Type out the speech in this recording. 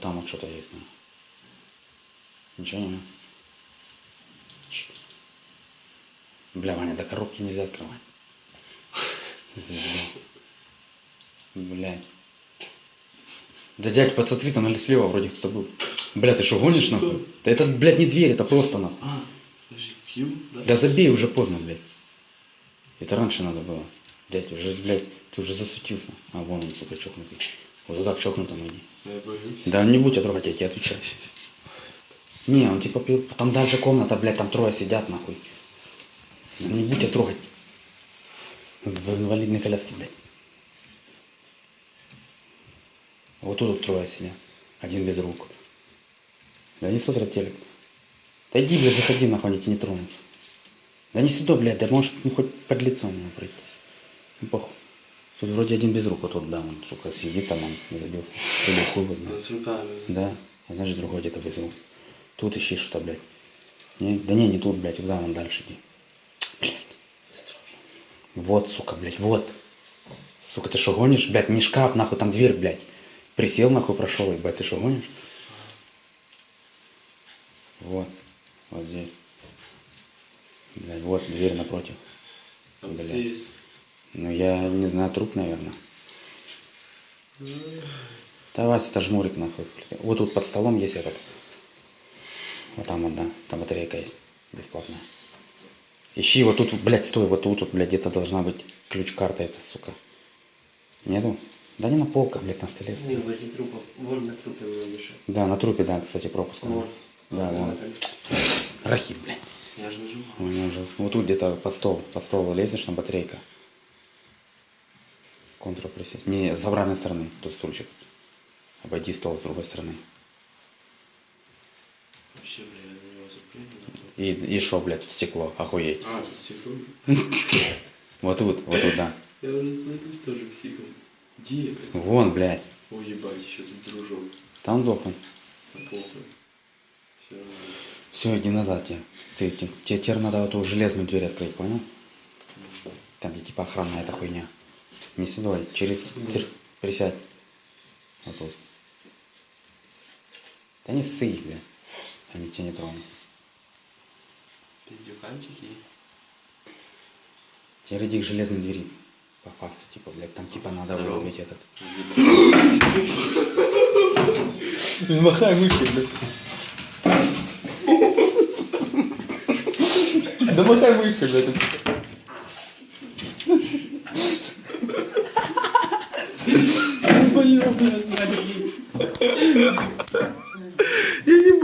Там вот что-то есть. Ничего не. Бля, Ваня, до коробки нельзя открывать. Блядь. Да дядь, подсмотри, там или слева вроде кто-то был. Бля, ты что, гонишь Что? нахуй? Да это, блядь, не дверь, это просто нахуй. А, подожди, да? Да забей, уже поздно, блядь. Это раньше надо было. Дядь, уже, блядь, ты уже засутился. А вон он, сука, чокнутый. Вот туда к чокнутому иди. Да не будь я трогать, я тебе отвечаю. Не, он типа, пил- там дальше комната, блядь, там трое сидят, нахуй. Не будь я трогать. В инвалидной коляске, блядь. Вот тут вот трое сидят. Один без рук. Да не смотрят телек. Да иди, блядь, заходи, нахуй, они тебя не тронут. Да не сюда, блядь, да можешь ну, хоть под лицом пройтись. Ну, похуй. Тут вроде один без рук, вот тут, да, он, сука, сидит там, он забился. Или хуй его знает. Да, с руками. Да, а значит другой где-то без рук. Тут ищи что-то, блядь. Не, да не, не тут, блядь, туда, вон дальше иди. Блядь. Вот, сука, блядь, вот. Сука, ты что гонишь, блядь, не шкаф, нахуй, там дверь, блядь. Присел, нахуй, прошел, ебать, ты что гонишь? Вот, вот здесь. Блядь, вот дверь напротив. Там Бля. где есть? Ну, я не знаю, труп, наверное. Да, Вася, это жмурик, нахуй. Вот тут под столом есть этот. Вот там да. Там батарейка есть. Бесплатная. Ищи, вот тут, блядь, стой, вот тут, вот, блядь, где-то должна быть ключ-карта эта, сука. Нету? Да не на полках, блядь, на столе. Не, возле трупа. Вон на трупе мешает. Да, на трупе, да, кстати, пропуск. Вот. Да, вон. Рахит, блядь. Я же нажимал. У меня уже. Вот тут где-то под стол. Под стол лезешь, там батарейка. Контур присесть. Не, с обратной стороны, тут стульчик. Обойди стол с другой стороны. Вообще, бля, я на него запрыгнул. И, и шо, блядь, в стекло, охуеть. А, тут стекло. Вот тут, вот тут, да. Я уже становлюсь тоже психом. Где, блядь? Вон, блядь. Ой, ебать, еще тут дружок. Там дохнуть. Да похуй. Все иди назад тебе. Ты, те- тебе теперь надо вот эту железную дверь открыть, понял? Там где типа охранная эта хуйня. Не сюда, через... тер- Присядь. Вот тут. Да не ссы, бля. Они тебя не тронут. Пиздюканчики. Теперь иди к железной двери. По фасту, типа, блядь, там типа надо Здорово. вырубить этот. Махай мышкой, блядь. Да махай мышкой, блядь. Блин, блядь, надо.